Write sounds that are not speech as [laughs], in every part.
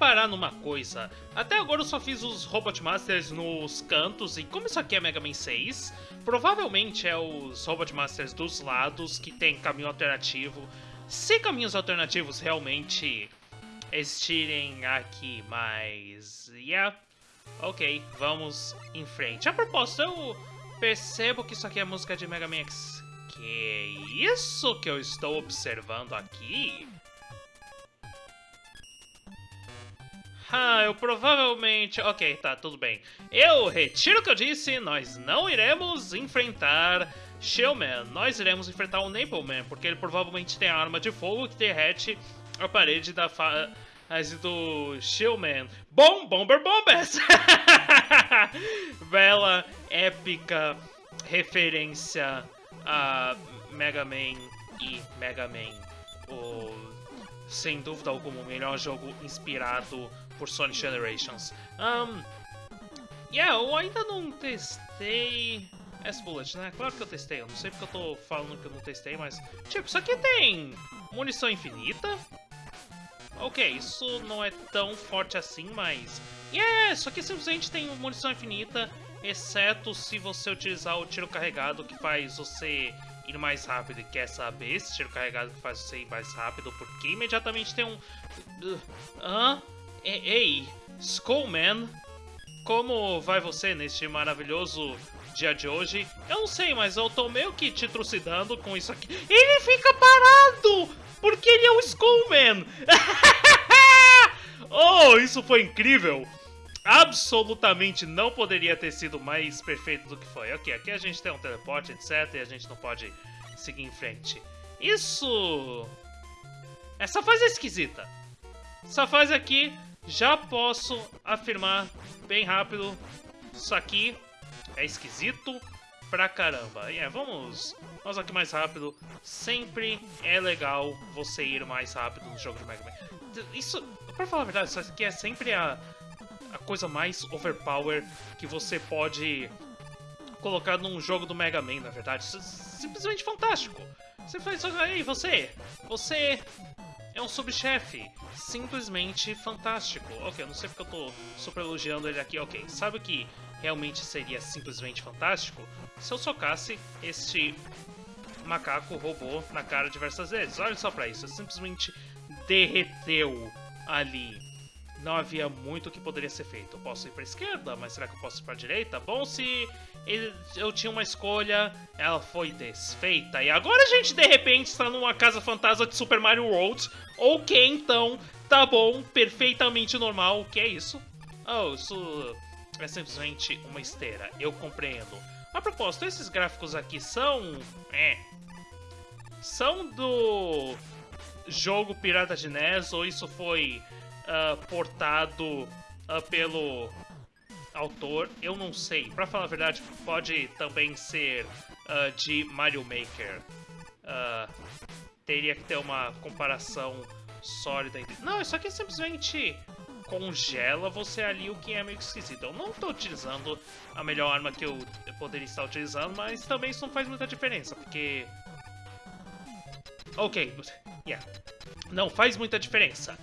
reparar numa coisa. Até agora eu só fiz os Robot Masters nos cantos, e como isso aqui é Mega Man 6, provavelmente é os Robot Masters dos lados que tem caminho alternativo. Se caminhos alternativos realmente existirem aqui, mas... Yeah, ok, vamos em frente. A propósito, eu percebo que isso aqui é música de Mega Man X. Que isso que eu estou observando aqui? Ah, eu provavelmente... Ok, tá, tudo bem. Eu retiro o que eu disse, nós não iremos enfrentar Shellman. Nós iremos enfrentar o Napleman, porque ele provavelmente tem a arma de fogo que derrete a parede da fase do Shellman. Bom, Bomber Bombers! [laughs] Bela, épica referência a Mega Man e Mega Man. O, sem dúvida alguma, o melhor jogo inspirado por Sonic Generations. Um, yeah, eu ainda não testei S-Bullet, né? Claro que eu testei, eu não sei porque eu tô falando que eu não testei, mas... Tipo, isso aqui tem munição infinita? Ok, isso não é tão forte assim, mas... Yeah, isso aqui simplesmente tem munição infinita, exceto se você utilizar o tiro carregado, que faz você ir mais rápido. E quer saber esse tiro carregado que faz você ir mais rápido? Porque imediatamente tem um... Hã? Uh, Ei, Skullman, como vai você neste maravilhoso dia de hoje? Eu não sei, mas eu tô meio que te trucidando com isso aqui. Ele fica parado! Porque ele é o Skullman! [laughs] oh, isso foi incrível! Absolutamente não poderia ter sido mais perfeito do que foi. Ok, aqui a gente tem um teleporte, etc, e a gente não pode seguir em frente. Isso... Essa fase é esquisita. Essa fase aqui já posso afirmar bem rápido, isso aqui é esquisito pra caramba. É, vamos, vamos aqui mais rápido. Sempre é legal você ir mais rápido no jogo de Mega Man. Isso, pra falar a verdade, isso aqui é sempre a, a coisa mais overpower que você pode colocar num jogo do Mega Man, na verdade. Isso é simplesmente fantástico. Você faz, ei, você, você é um subchefe simplesmente fantástico. Ok, eu não sei porque eu tô super elogiando ele aqui. Ok, sabe o que realmente seria simplesmente fantástico? Se eu socasse este macaco robô na cara diversas vezes. Olha só pra isso, simplesmente derreteu ali. Não havia muito que poderia ser feito. Eu posso ir pra esquerda, mas será que eu posso ir pra direita? Bom, se eu tinha uma escolha, ela foi desfeita. E agora a gente, de repente, está numa casa fantasma de Super Mario World. Ok, então, tá bom, perfeitamente normal. O que é isso? Oh, isso é simplesmente uma esteira. Eu compreendo. A propósito, esses gráficos aqui são... É... São do jogo Pirata de NES ou isso foi uh, portado uh, pelo autor, eu não sei. Pra falar a verdade, pode também ser uh, de Mario Maker. Uh, teria que ter uma comparação sólida. Entre... Não, isso aqui simplesmente congela você ali, o que é meio esquisito. Eu não estou utilizando a melhor arma que eu poderia estar utilizando, mas também isso não faz muita diferença, porque... Ok, yeah. Não faz muita diferença.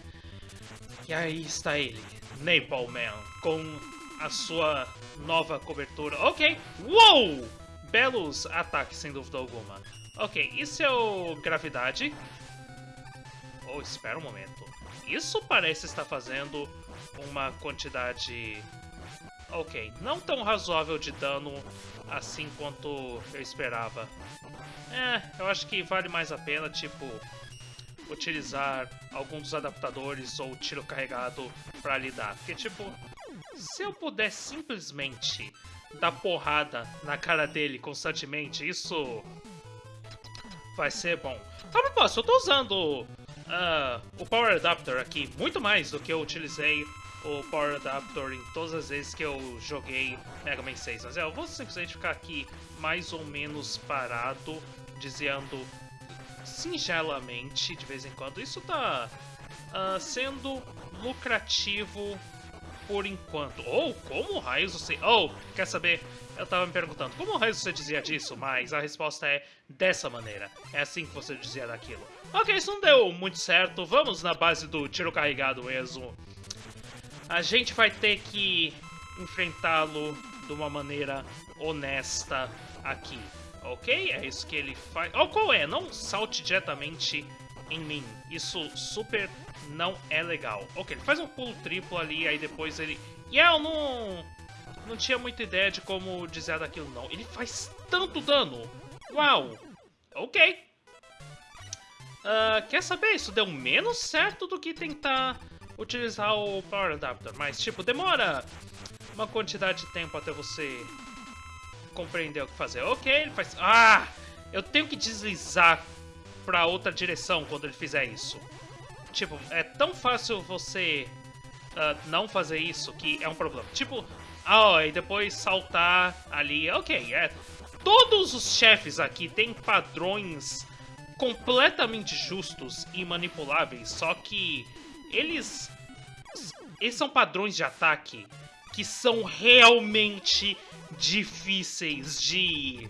E aí está ele, Napalm Man, com a sua nova cobertura. Ok, uou! Belos ataques, sem dúvida alguma. Ok, isso é o Gravidade. Oh, espera um momento. Isso parece estar fazendo uma quantidade... Ok, não tão razoável de dano assim quanto eu esperava. É, eu acho que vale mais a pena, tipo, utilizar algum dos adaptadores ou tiro carregado para lidar. Porque, tipo, se eu puder simplesmente dar porrada na cara dele constantemente, isso vai ser bom. A propósito, eu tô usando uh, o Power Adapter aqui muito mais do que eu utilizei o Power Adapter em todas as vezes que eu joguei Mega Man 6. Mas é, eu vou simplesmente ficar aqui mais ou menos parado, dizendo singelamente de vez em quando. Isso tá uh, sendo lucrativo por enquanto. Ou, como raios você... Ou, oh, quer saber? Eu tava me perguntando, como raios você dizia disso? Mas a resposta é dessa maneira. É assim que você dizia daquilo. Ok, isso não deu muito certo. Vamos na base do tiro carregado mesmo. a gente vai ter que enfrentá-lo de uma maneira honesta aqui, ok? É isso que ele faz. Oh, qual é? Não salte diretamente em mim. Isso super não é legal. Ok, ele faz um pulo triplo ali, aí depois ele... E yeah, eu não... Não tinha muita ideia de como dizer daquilo, não. Ele faz tanto dano! Uau! Ok. Uh, quer saber? Isso deu menos certo do que tentar utilizar o Power Adapter. Mas, tipo, demora uma quantidade de tempo até você compreender o que fazer. Ok, ele faz... Ah! Eu tenho que deslizar pra outra direção quando ele fizer isso. Tipo, é tão fácil você uh, não fazer isso que é um problema. Tipo, ah, e depois saltar ali. Ok, é. Todos os chefes aqui têm padrões completamente justos e manipuláveis, só que eles. Eles são padrões de ataque que são realmente difíceis de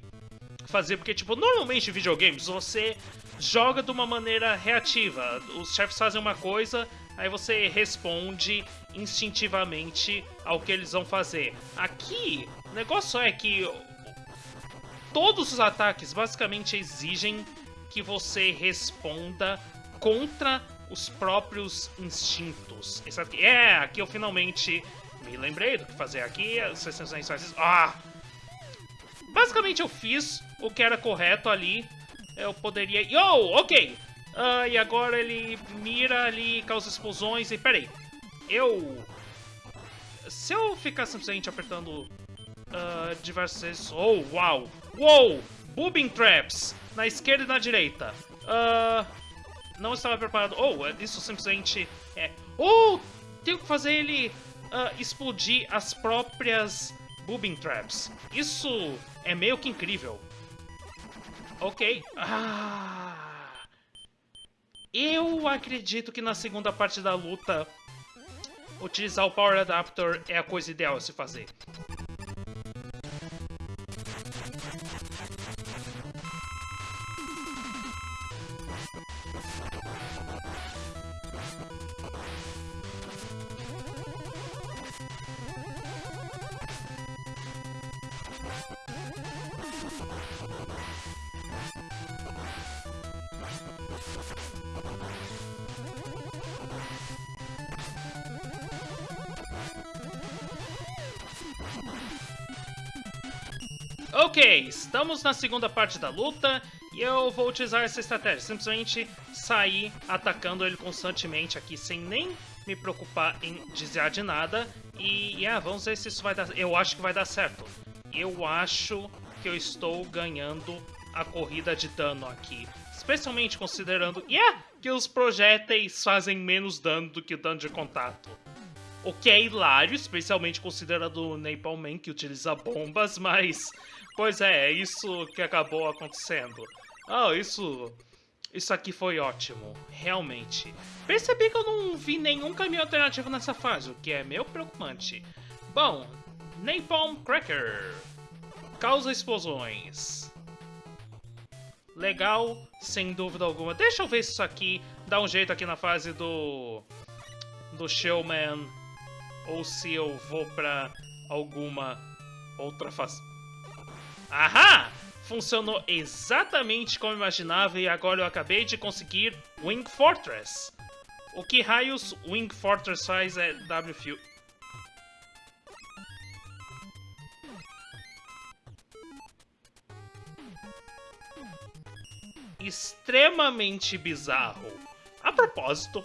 fazer, porque, tipo, normalmente em videogames você joga de uma maneira reativa. Os chefes fazem uma coisa, aí você responde instintivamente ao que eles vão fazer. Aqui, o negócio é que todos os ataques basicamente exigem que você responda contra os próprios instintos. É, aqui eu finalmente me lembrei do que fazer aqui. As sessões Ah! Basicamente eu fiz o que era correto ali eu poderia... Yo, ok! Uh, e agora ele mira ali, causa explosões e... Peraí, eu... Se eu ficar simplesmente apertando uh, diversas vezes... Oh, uau! Uou! Boobing traps! Na esquerda e na direita. Uh, não estava preparado. Oh, isso simplesmente é... Oh! Tenho que fazer ele uh, explodir as próprias boobing traps. Isso é meio que incrível. Ok. Ah. Eu acredito que na segunda parte da luta, utilizar o Power Adapter é a coisa ideal a se fazer. Ok, estamos na segunda parte da luta e eu vou utilizar essa estratégia. Simplesmente sair atacando ele constantemente aqui sem nem me preocupar em desviar de nada. E yeah, vamos ver se isso vai dar... Eu acho que vai dar certo. Eu acho que eu estou ganhando a corrida de dano aqui. Especialmente considerando yeah, que os projéteis fazem menos dano do que o dano de contato. O que é hilário, especialmente considerando o Napalm Man que utiliza bombas, [laughs] mas Pois é, é isso que acabou acontecendo. Ah, oh, isso... Isso aqui foi ótimo, realmente. Percebi que eu não vi nenhum caminho alternativo nessa fase, o que é meio preocupante. Bom, Napalm Cracker. Causa explosões. Legal, sem dúvida alguma. Deixa eu ver se isso aqui dá um jeito aqui na fase do... Do Showman. Ou se eu vou pra alguma outra fase. Ahá! Funcionou exatamente como imaginava e agora eu acabei de conseguir Wing Fortress. O que raios Wing Fortress faz é WFU. Extremamente bizarro. A propósito,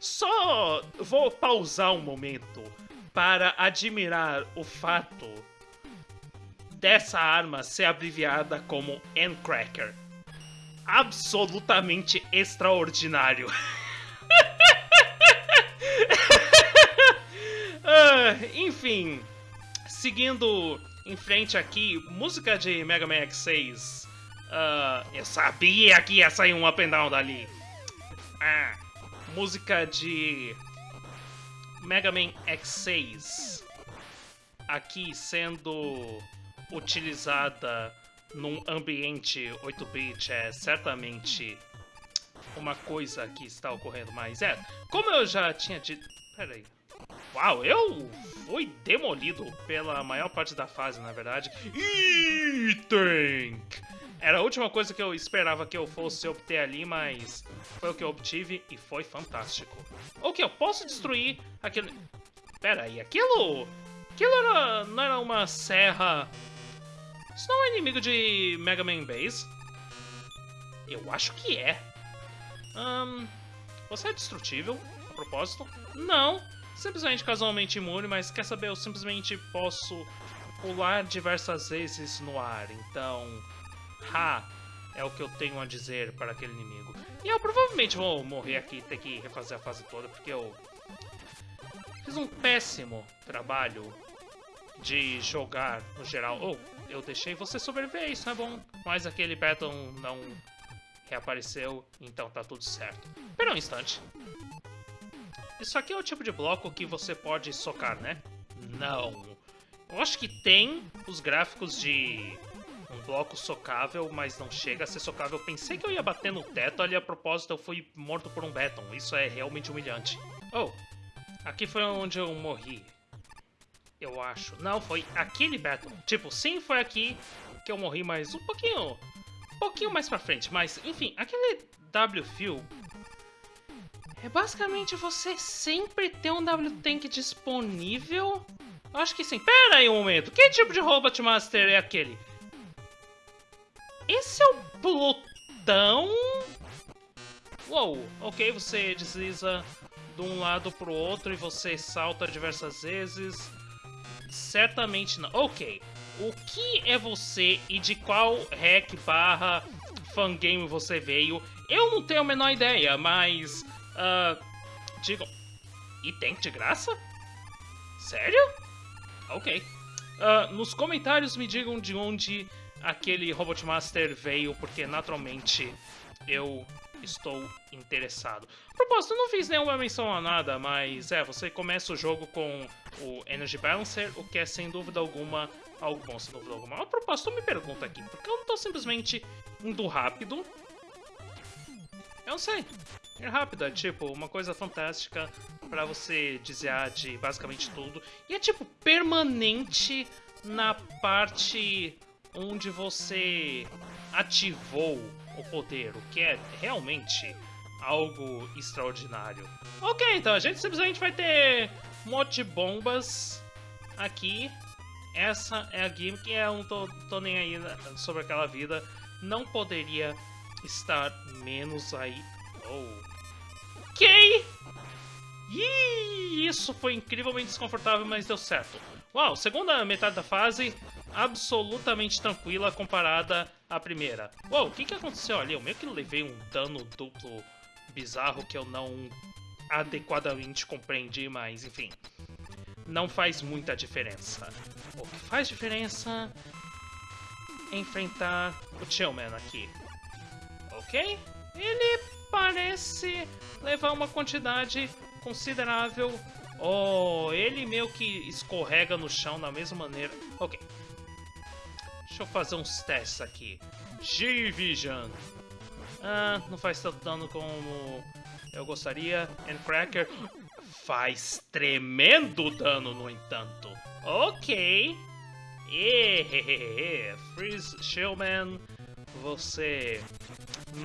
só vou pausar um momento para admirar o fato dessa arma ser abreviada como Endcracker. Absolutamente extraordinário. uh, [laughs] enfim, seguindo em frente aqui, música de Mega Man X6. Uh, ah, eu sabia que ia sair um up and down dali. Ah, música de Mega Man X6. Aqui sendo utilizada num ambiente 8-bit é certamente uma coisa que está ocorrendo mais. É, como eu já tinha dito... Peraí. Uau, eu fui demolido pela maior parte da fase, na verdade. Item! Era a última coisa que eu esperava que eu fosse obter ali, mas foi o que eu obtive e foi fantástico. Ok, eu posso destruir aquele... Pera aí, aquilo... Aquilo era... não era uma serra... Isso não é inimigo de Mega Man Base? Eu acho que é. Você é destrutível, a propósito? Não, simplesmente casualmente imune, mas quer saber, eu simplesmente posso pular diversas vezes no ar, então... Ha! É o que eu tenho a dizer para aquele inimigo. E eu provavelmente vou morrer aqui e ter que refazer a fase toda, porque eu... Fiz um péssimo trabalho de jogar no geral. Oh, eu deixei você sobreviver, isso é bom. Mas aquele Baton não reapareceu, então tá tudo certo. Espera um instante. Isso aqui é o tipo de bloco que você pode socar, né? Não. Eu acho que tem os gráficos de um bloco socável, mas não chega a ser socável. Pensei que eu ia bater no teto, ali a propósito eu fui morto por um Beton. Isso é realmente humilhante. Oh, aqui foi onde eu morri. Eu acho. Não, foi aquele Beton. Tipo, sim, foi aqui que eu morri, mas um pouquinho... Um pouquinho mais pra frente. Mas, enfim, aquele W-Fuel... É basicamente você sempre ter um W-Tank disponível... Eu acho que sim. Pera aí um momento. Que tipo de Robot Master é aquele? Esse é o Plutão? Uou, ok, você desliza de um lado pro outro e você salta diversas vezes. Certamente não. Ok, o que é você e de qual hack barra fangame você veio? Eu não tenho a menor ideia, mas... Uh, digam... E tem de graça? Sério? Ok. Uh, nos comentários me digam de onde aquele Robot Master veio, porque naturalmente eu estou interessado. Propósito, não fiz nenhuma menção a nada, mas é, você começa o jogo com o Energy Balancer, o que é sem dúvida alguma algo bom, sem dúvida alguma. A propósito, me pergunta aqui, porque eu não estou simplesmente indo rápido? Eu não sei. Ir rápido é tipo uma coisa fantástica para você desviar de basicamente tudo. E é tipo permanente na parte onde você ativou o poder, o que é realmente algo extraordinário. Ok, então a gente simplesmente vai ter um monte de bombas aqui. Essa é a gimmick, eu não tô, tô nem aí sobre aquela vida. Não poderia estar menos aí. Oh. Ok! Ih, isso foi incrivelmente desconfortável, mas deu certo. Uau, segunda metade da fase, absolutamente tranquila comparada à primeira. Uou, o que, que aconteceu ali? Eu meio que levei um dano duplo bizarro que eu não adequadamente compreendi, mas enfim. Não faz muita diferença. O que faz diferença é enfrentar o Tillman aqui. Ok? Ele parece levar uma quantidade considerável Oh, ele meio que escorrega no chão da mesma maneira. Ok. Deixa eu fazer uns testes aqui. G-Vision. Ah, não faz tanto dano como eu gostaria. Endcracker faz tremendo dano, no entanto. Ok. Ehehehe. Freeze Shellman, você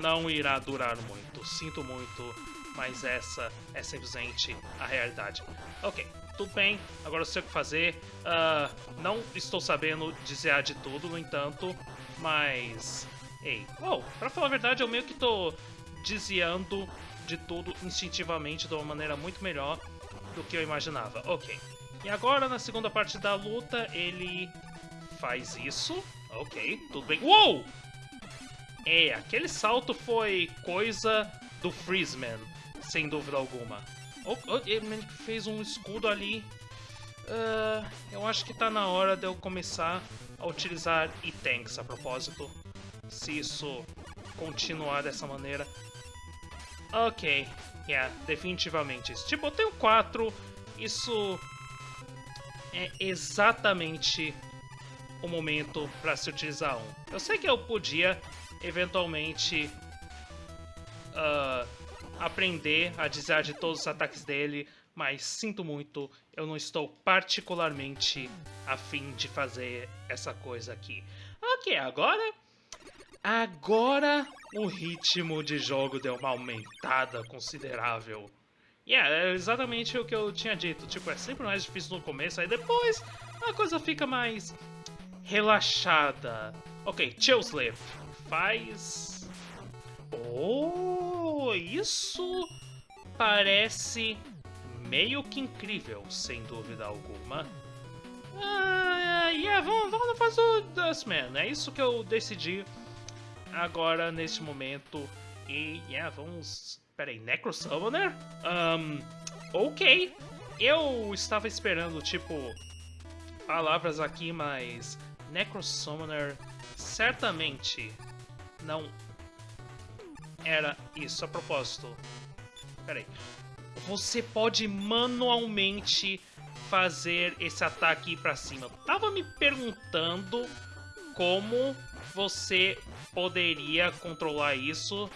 não irá durar muito. Sinto muito mas essa é simplesmente a realidade. Ok, tudo bem, agora eu sei o que fazer. Uh, não estou sabendo dizer de tudo, no entanto, mas... Ei, oh, pra falar a verdade, eu meio que tô desviando de tudo instintivamente de uma maneira muito melhor do que eu imaginava. Ok. E agora, na segunda parte da luta, ele faz isso. Ok, tudo bem. Uou! É, aquele salto foi coisa do Freezeman sem dúvida alguma. Oh, oh, ele fez um escudo ali. Uh, eu acho que tá na hora de eu começar a utilizar E-Tanks a propósito. Se isso continuar dessa maneira. Ok, yeah, definitivamente. Tipo, eu tenho quatro, isso é exatamente o momento para se utilizar um. Eu sei que eu podia eventualmente uh, aprender a desviar de todos os ataques dele, mas sinto muito, eu não estou particularmente afim de fazer essa coisa aqui. Ok, agora... Agora o ritmo de jogo deu uma aumentada considerável. Yeah, é exatamente o que eu tinha dito. Tipo, é sempre mais difícil no começo, aí depois a coisa fica mais relaxada. Ok, chill sleep. Faz... Oh, isso parece meio que incrível, sem dúvida alguma. Ah, yeah, vamos, vamos fazer o Dustman. É isso que eu decidi agora, neste momento. E, yeah, vamos... Peraí, Necro Summoner? Um, ok. Eu estava esperando, tipo, palavras aqui, mas Necro Summoner certamente não era isso. A propósito, peraí. Você pode manualmente fazer esse ataque para cima. Eu tava me perguntando como você poderia controlar isso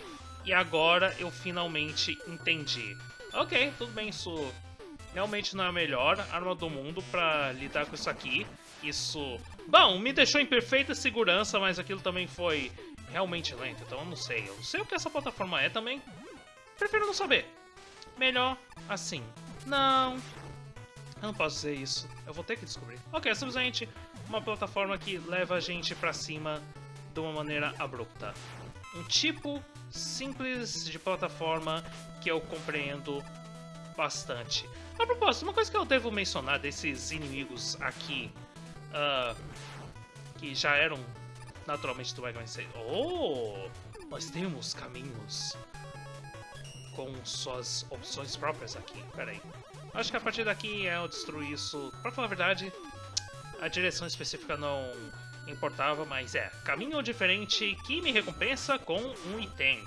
e agora eu finalmente entendi. Ok, tudo bem, isso realmente não é a melhor arma do mundo para lidar com isso aqui. Isso, bom, me deixou em perfeita segurança, mas aquilo também foi realmente lento, então eu não sei. Eu não sei o que essa plataforma é também. Prefiro não saber. Melhor assim. Não, eu não posso dizer isso. Eu vou ter que descobrir. Ok, é simplesmente uma plataforma que leva a gente pra cima de uma maneira abrupta. Um tipo simples de plataforma que eu compreendo bastante. A propósito, uma coisa que eu devo mencionar desses inimigos aqui, uh, que já eram naturalmente Mega Man 6. Oh! Nós temos caminhos com suas opções próprias aqui. Pera aí. Acho que a partir daqui é eu destruir isso. Pra falar a verdade, a direção específica não importava, mas é. Caminho diferente que me recompensa com um item.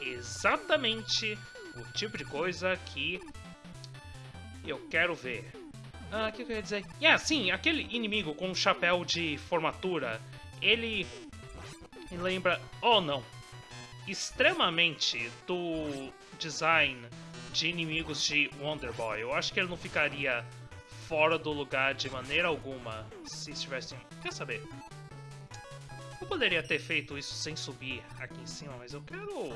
Exatamente o tipo de coisa que eu quero ver. Ah, o que eu ia dizer? Yeah, sim, aquele inimigo com o chapéu de formatura, ele me lembra... Oh, não. Extremamente do design de inimigos de Wonder Boy. Eu acho que ele não ficaria fora do lugar de maneira alguma se estivesse... Quer saber? Eu poderia ter feito isso sem subir aqui em cima, mas eu quero...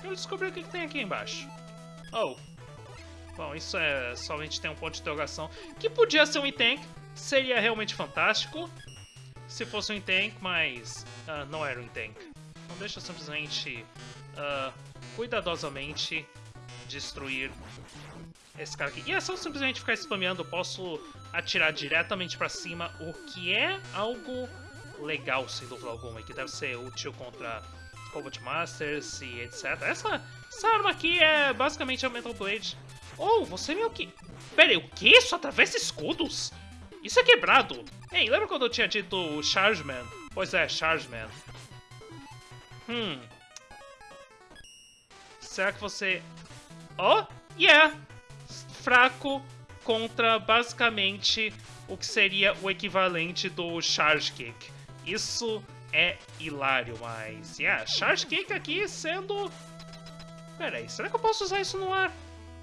Quero descobrir o que, que tem aqui embaixo. Oh. Bom, isso é... Somente tem um ponto de interrogação. Que podia ser um item. Seria realmente fantástico. Se fosse um item, mas... Uh, não era um item. Então deixa simplesmente... Uh, cuidadosamente destruir esse cara aqui. E é só simplesmente ficar spameando, eu posso atirar diretamente pra cima, o que é algo legal, sem dúvida alguma, e que deve ser útil contra Combat Masters e etc. Essa, essa arma aqui é basicamente a Metal Blade. Oh, você viu que... Pera aí, o que? Isso atravessa escudos? Isso é quebrado. Ei, lembra quando eu tinha dito Chargeman? Pois é, Chargeman. Hum. Será que você Oh, yeah! Fraco contra basicamente o que seria o equivalente do Charge Kick. Isso é hilário, mas... Yeah, Charge Kick aqui sendo... Pera aí, será que eu posso usar isso no ar?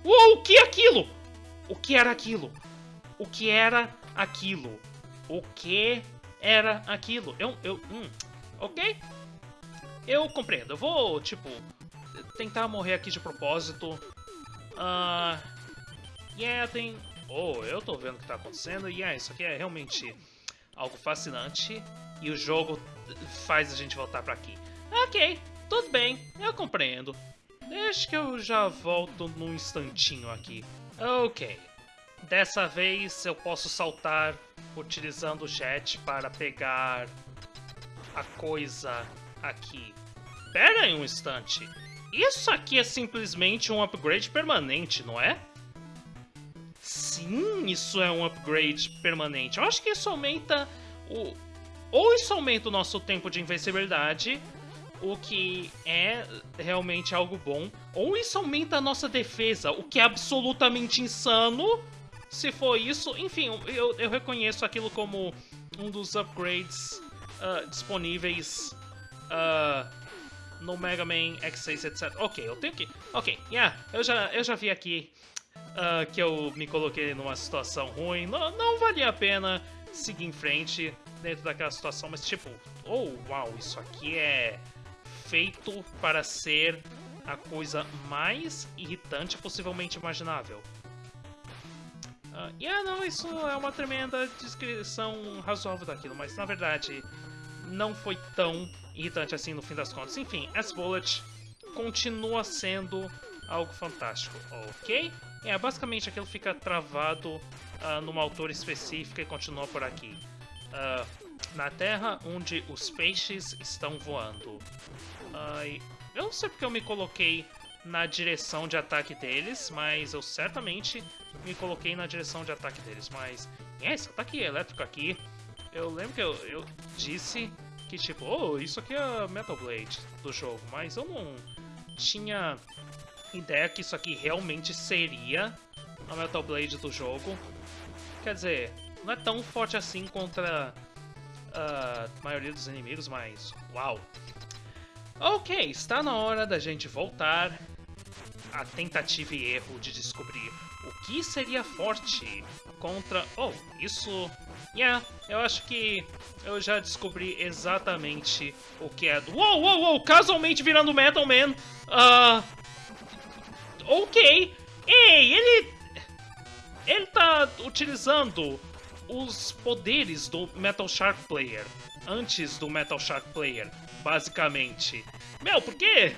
Uou, o que é aquilo? O que era aquilo? O que era aquilo? O que era aquilo? Eu... eu hum, ok? Eu compreendo. Eu vou, tipo, tentar morrer aqui de propósito. Ah. Uh, yeah, tem. Oh, eu tô vendo o que tá acontecendo. E yeah, isso aqui é realmente algo fascinante. E o jogo faz a gente voltar pra aqui. Ok, tudo bem, eu compreendo. Deixa que eu já volto num instantinho aqui. Ok. Dessa vez eu posso saltar utilizando o jet para pegar a coisa aqui. Pera aí um instante. Isso aqui é simplesmente um upgrade permanente, não é? Sim, isso é um upgrade permanente. Eu acho que isso aumenta o... Ou isso aumenta o nosso tempo de invencibilidade, o que é realmente algo bom. Ou isso aumenta a nossa defesa, o que é absolutamente insano. Se for isso, enfim, eu, eu reconheço aquilo como um dos upgrades uh, disponíveis uh, no Mega Man X6, etc. Ok, eu tenho que... Ok, yeah, eu já, eu já vi aqui uh, que eu me coloquei numa situação ruim. Não, não valia a pena seguir em frente dentro daquela situação, mas tipo, oh, uau, isso aqui é feito para ser a coisa mais irritante possivelmente imaginável. Uh, e yeah, não, isso é uma tremenda descrição razoável daquilo, mas na verdade não foi tão irritante assim no fim das contas. Enfim, S-Bullet continua sendo algo fantástico, ok? É, basicamente aquilo fica travado uh, numa altura específica e continua por aqui. Uh, na Terra, onde os peixes estão voando. Uh, eu não sei porque eu me coloquei na direção de ataque deles, mas eu certamente me coloquei na direção de ataque deles. Mas, esse ataque elétrico aqui, eu lembro que eu, eu disse que, tipo, oh, isso aqui é Metal Blade do jogo, mas eu não tinha ideia que isso aqui realmente seria a Metal Blade do jogo. Quer dizer, não é tão forte assim contra a maioria dos inimigos, mas uau! Ok, está na hora da gente voltar à tentativa e erro de descobrir o que seria forte contra... Oh, isso... Yeah, eu acho que eu já descobri exatamente o que é... Uou, uou, uou! Casualmente virando Metal Man! Uh, ok. Ei, ele... Ele tá utilizando os poderes do Metal Shark Player antes do Metal Shark Player, basicamente. Meu, por quê?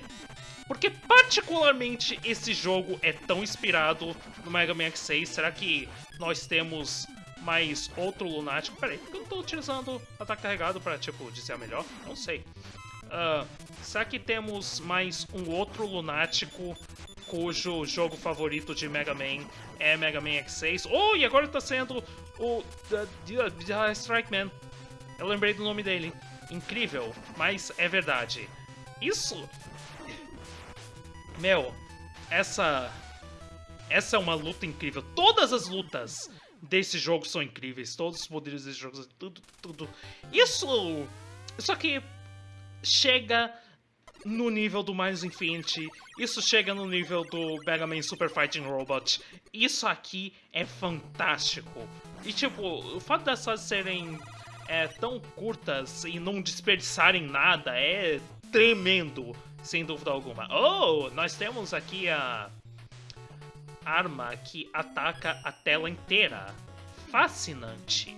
Porque particularmente esse jogo é tão inspirado no Mega Man X6. Será que nós temos mais outro lunático? Peraí, por que eu não tô utilizando ataque carregado pra, tipo, dizer melhor? Não sei. Uh, será que temos mais um outro lunático cujo jogo favorito de Mega Man é Mega Man X6. Oh, e agora tá sendo o the Strike Man. Eu lembrei do nome dele. Incrível, mas é verdade. Isso... Meu, essa... Essa é uma luta incrível. Todas as lutas desse jogo são incríveis. Todos os poderes desse jogo, tudo, tudo. Isso... Isso aqui chega no nível do Minus Infinity, isso chega no nível do Mega Man Super Fighting Robot. Isso aqui é fantástico. E tipo, o fato dessas serem é, tão curtas e não desperdiçarem nada é tremendo, sem dúvida alguma. Oh, nós temos aqui a arma que ataca a tela inteira. Fascinante.